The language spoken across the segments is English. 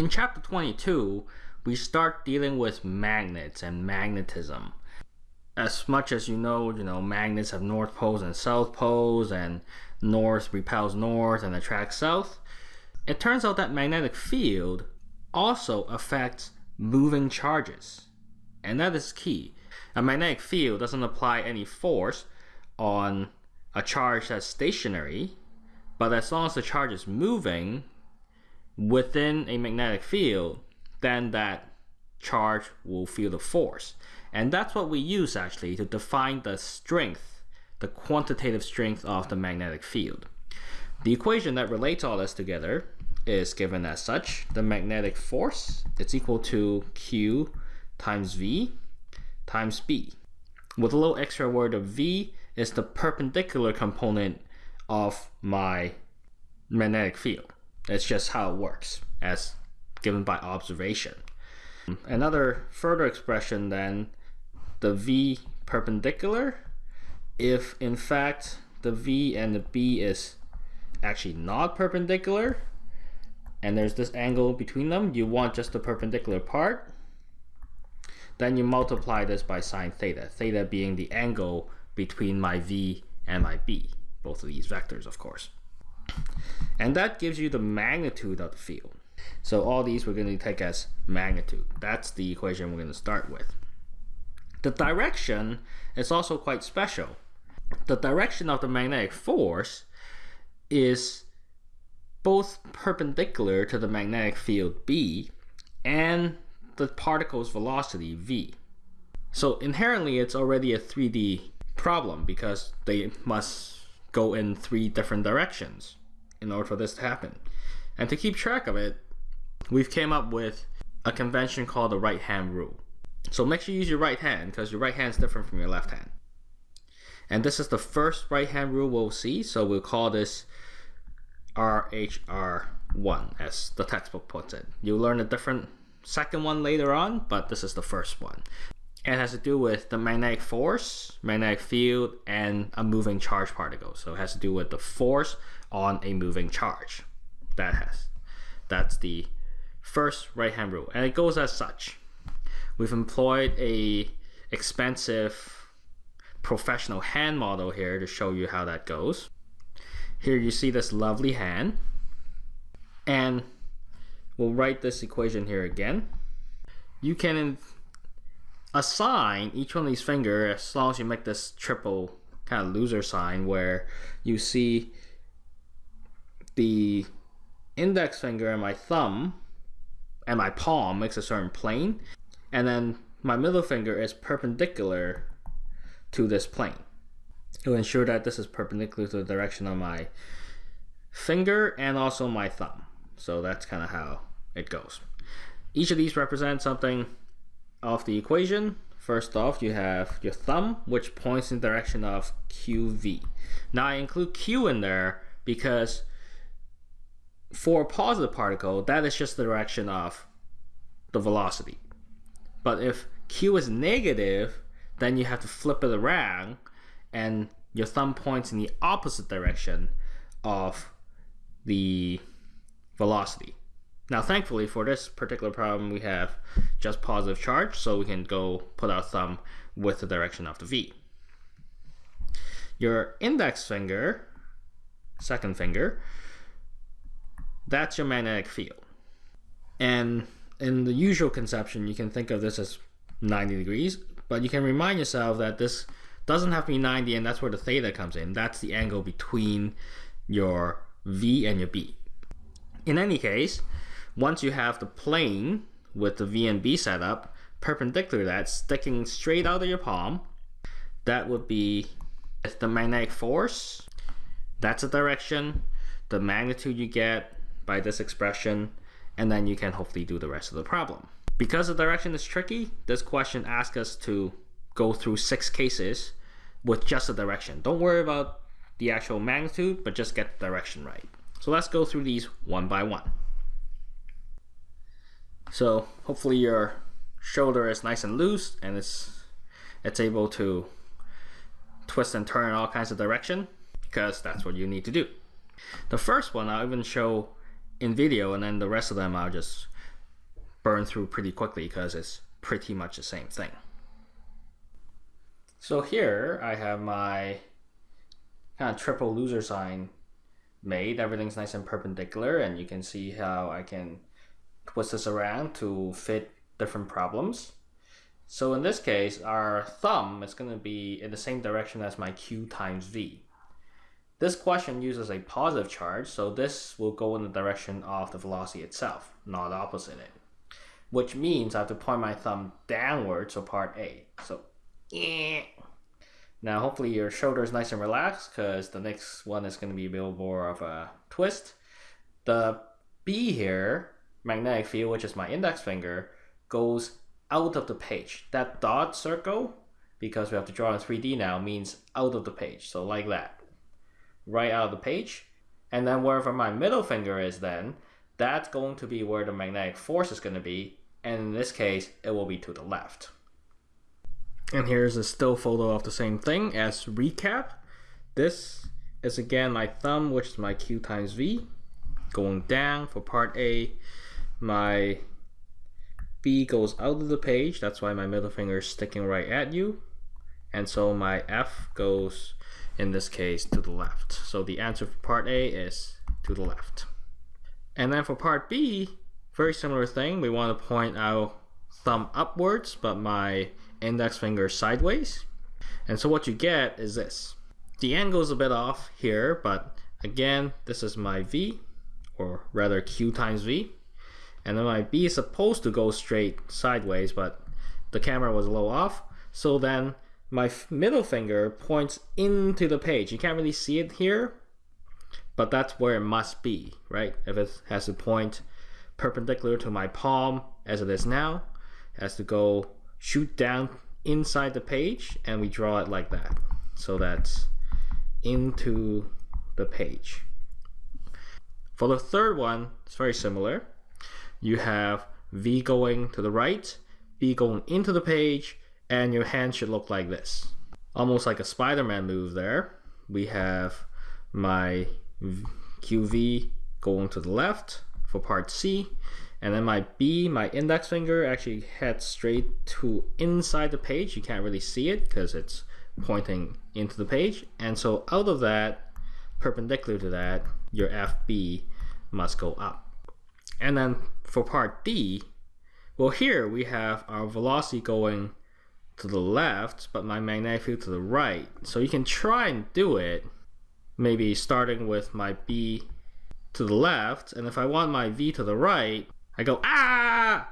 In chapter 22, we start dealing with magnets and magnetism. As much as you know, you know, magnets have north poles and south poles and north repels north and attracts south. It turns out that magnetic field also affects moving charges. And that is key. A magnetic field doesn't apply any force on a charge that's stationary, but as long as the charge is moving, within a magnetic field, then that charge will feel the force. And that's what we use actually to define the strength, the quantitative strength of the magnetic field. The equation that relates all this together is given as such. The magnetic force is equal to Q times V times B. With a little extra word of V is the perpendicular component of my magnetic field. It's just how it works as given by observation. Another further expression then, the V perpendicular, if in fact the V and the B is actually not perpendicular, and there's this angle between them, you want just the perpendicular part, then you multiply this by sine theta, theta being the angle between my V and my B, both of these vectors of course. And that gives you the magnitude of the field. So all these we're going to take as magnitude. That's the equation we're going to start with. The direction is also quite special. The direction of the magnetic force is both perpendicular to the magnetic field B and the particle's velocity v. So inherently it's already a 3D problem because they must go in three different directions in order for this to happen. And to keep track of it, we've came up with a convention called the right hand rule. So make sure you use your right hand because your right hand is different from your left hand. And this is the first right hand rule we'll see, so we'll call this RHR1 as the textbook puts it. You'll learn a different second one later on, but this is the first one. It has to do with the magnetic force, magnetic field, and a moving charge particle. So it has to do with the force on a moving charge. That has. That's the first right-hand rule. And it goes as such. We've employed a expensive professional hand model here to show you how that goes. Here you see this lovely hand. And we'll write this equation here again. You can assign each one of these fingers as long as you make this triple kind of loser sign where you see the index finger and my thumb and my palm makes a certain plane and then my middle finger is perpendicular to this plane. Will ensure that this is perpendicular to the direction of my finger and also my thumb. So that's kind of how it goes. Each of these represents something of the equation. First off, you have your thumb, which points in the direction of QV. Now I include Q in there because for a positive particle, that is just the direction of the velocity. But if Q is negative, then you have to flip it around and your thumb points in the opposite direction of the velocity. Now, thankfully, for this particular problem, we have just positive charge, so we can go put our thumb with the direction of the V. Your index finger, second finger, that's your magnetic field. And in the usual conception, you can think of this as 90 degrees, but you can remind yourself that this doesn't have to be 90, and that's where the theta comes in. That's the angle between your V and your B. In any case, once you have the plane with the V and B setup perpendicular to that, sticking straight out of your palm, that would be the magnetic force. That's the direction, the magnitude you get by this expression, and then you can hopefully do the rest of the problem. Because the direction is tricky, this question asks us to go through six cases with just the direction. Don't worry about the actual magnitude, but just get the direction right. So let's go through these one by one. So hopefully your shoulder is nice and loose and it's it's able to twist and turn in all kinds of direction because that's what you need to do. The first one I'll even show in video and then the rest of them I'll just burn through pretty quickly because it's pretty much the same thing. So here I have my kind of triple loser sign made. Everything's nice and perpendicular and you can see how I can twist this around to fit different problems. So in this case, our thumb is going to be in the same direction as my q times v. This question uses a positive charge, so this will go in the direction of the velocity itself, not opposite it. Which means I have to point my thumb downwards for part A. So, yeah. Now hopefully your shoulder is nice and relaxed because the next one is going to be a bit more of a twist. The B here, magnetic field, which is my index finger, goes out of the page. That dot circle, because we have to draw in 3D now, means out of the page. So like that. Right out of the page. And then wherever my middle finger is then, that's going to be where the magnetic force is going to be. And in this case, it will be to the left. And here's a still photo of the same thing as recap. This is again my thumb, which is my Q times V. Going down for part A, my B goes out of the page, that's why my middle finger is sticking right at you. And so my F goes, in this case, to the left. So the answer for part A is to the left. And then for part B, very similar thing. We want to point our thumb upwards, but my index finger sideways. And so what you get is this. The angle is a bit off here, but again, this is my V, or rather Q times V and then my B is supposed to go straight sideways but the camera was a little off. So then my middle finger points into the page. You can't really see it here but that's where it must be right? If it has to point perpendicular to my palm as it is now it has to go shoot down inside the page and we draw it like that. So that's into the page. For the third one it's very similar you have V going to the right, B going into the page, and your hand should look like this. Almost like a Spider-Man move there. We have my QV going to the left for part C, and then my B, my index finger, actually heads straight to inside the page. You can't really see it because it's pointing into the page. And so out of that, perpendicular to that, your FB must go up. And then for part D, well here we have our velocity going to the left, but my magnetic field to the right. So you can try and do it, maybe starting with my B to the left, and if I want my V to the right, I go ah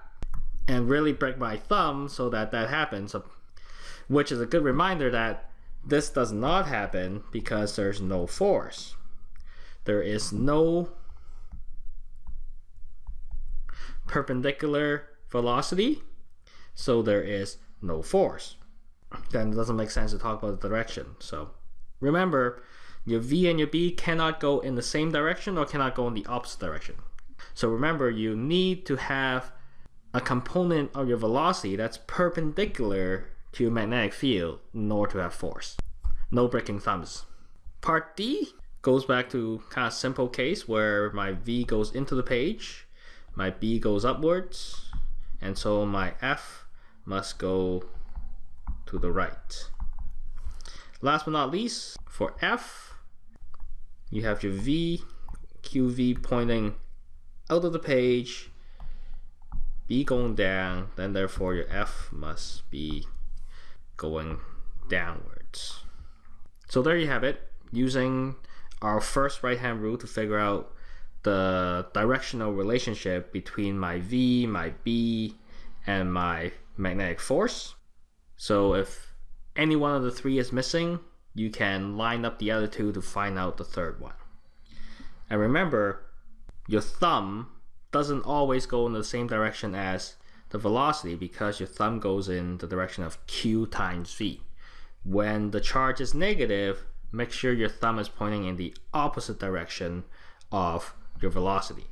and really break my thumb so that that happens, which is a good reminder that this does not happen because there's no force. There is no perpendicular velocity, so there is no force. Then it doesn't make sense to talk about the direction. So remember, your V and your B cannot go in the same direction or cannot go in the opposite direction. So remember, you need to have a component of your velocity that's perpendicular to your magnetic field in order to have force. No breaking thumbs. Part D goes back to kind of simple case where my V goes into the page my B goes upwards and so my F must go to the right. Last but not least, for F, you have your V, QV pointing out of the page, B going down, then therefore your F must be going downwards. So there you have it, using our first right hand rule to figure out the directional relationship between my V, my B, and my magnetic force. So if any one of the three is missing, you can line up the other two to find out the third one. And remember, your thumb doesn't always go in the same direction as the velocity because your thumb goes in the direction of q times v. When the charge is negative, make sure your thumb is pointing in the opposite direction of your velocity.